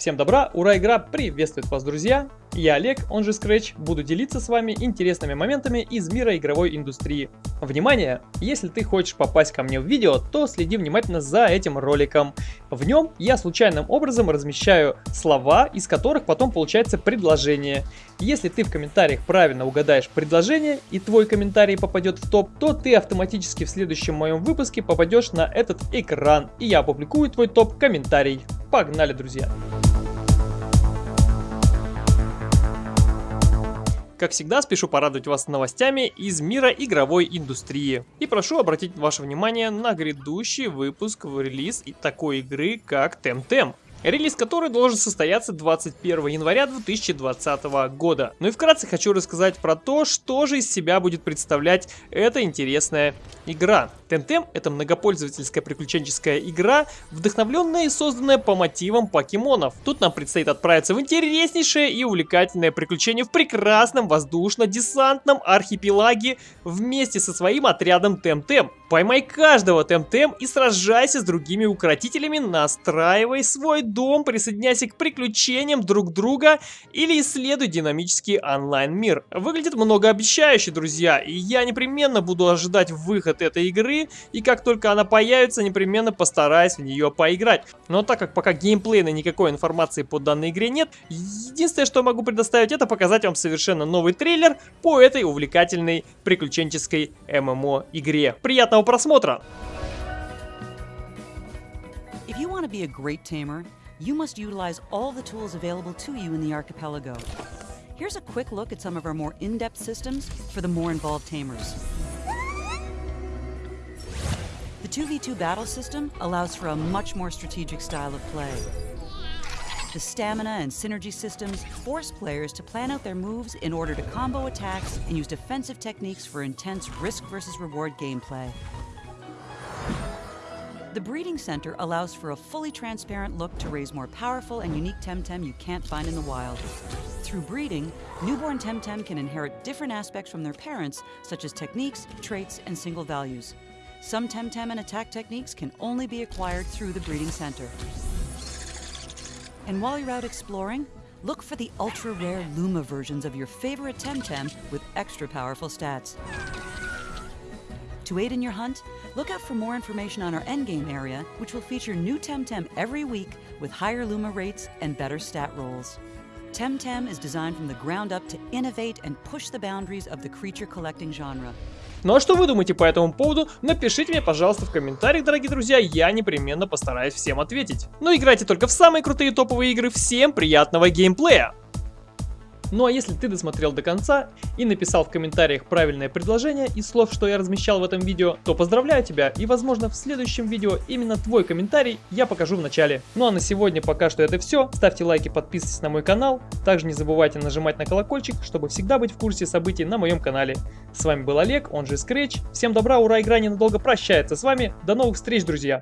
Всем добра, ура, игра приветствует вас, друзья! Я Олег, он же Scratch, буду делиться с вами интересными моментами из мира игровой индустрии. Внимание! Если ты хочешь попасть ко мне в видео, то следи внимательно за этим роликом. В нем я случайным образом размещаю слова, из которых потом получается предложение. Если ты в комментариях правильно угадаешь предложение и твой комментарий попадет в топ, то ты автоматически в следующем моем выпуске попадешь на этот экран, и я опубликую твой топ-комментарий. Погнали, друзья! Как всегда, спешу порадовать вас новостями из мира игровой индустрии. И прошу обратить ваше внимание на грядущий выпуск в релиз такой игры, как Temtem релиз которой должен состояться 21 января 2020 года. Ну и вкратце хочу рассказать про то, что же из себя будет представлять эта интересная игра. Temtem это многопользовательская приключенческая игра, вдохновленная и созданная по мотивам покемонов. Тут нам предстоит отправиться в интереснейшее и увлекательное приключение в прекрасном воздушно-десантном архипелаге вместе со своим отрядом Temtem. Поймай каждого Темтем и сражайся с другими укротителями, настраивай свой дом, присоединяйся к приключениям друг друга или исследуй динамический онлайн-мир. Выглядит многообещающе, друзья, и я непременно буду ожидать выход этой игры, и как только она появится, непременно постараюсь в нее поиграть. Но так как пока геймплейной никакой информации по данной игре нет, единственное, что могу предоставить, это показать вам совершенно новый трейлер по этой увлекательной приключенческой ММО-игре. Приятного Приятного просмотра! If you want to be a great tamer, you must utilize all the tools available to you in the archipelago. Here's a quick look at some of our more in-depth systems for the more involved tamers. The 2v2 battle system allows for a much more strategic style of play. The stamina and synergy systems force players to plan out their moves in order to combo attacks and use defensive techniques for intense risk versus reward gameplay. The Breeding Center allows for a fully transparent look to raise more powerful and unique Temtem you can't find in the wild. Through breeding, newborn Temtem can inherit different aspects from their parents, such as techniques, traits, and single values. Some Temtem and attack techniques can only be acquired through the Breeding Center. And while you're out exploring, look for the ultra-rare Luma versions of your favorite Temtem with extra powerful stats. To aid in your hunt, look out for more information on our endgame area, which will feature new Temtem every week with higher Luma rates and better stat rolls. Temtem is designed from the ground up to innovate and push the boundaries of the creature collecting genre. Ну а что вы думаете по этому поводу? Напишите мне, пожалуйста, в комментариях, дорогие друзья, я непременно постараюсь всем ответить. Но играйте только в самые крутые топовые игры, всем приятного геймплея! Ну а если ты досмотрел до конца и написал в комментариях правильное предложение из слов, что я размещал в этом видео, то поздравляю тебя и возможно в следующем видео именно твой комментарий я покажу в начале. Ну а на сегодня пока что это все. Ставьте лайки, подписывайтесь на мой канал. Также не забывайте нажимать на колокольчик, чтобы всегда быть в курсе событий на моем канале. С вами был Олег, он же Scratch. Всем добра, ура, игра ненадолго прощается с вами. До новых встреч, друзья!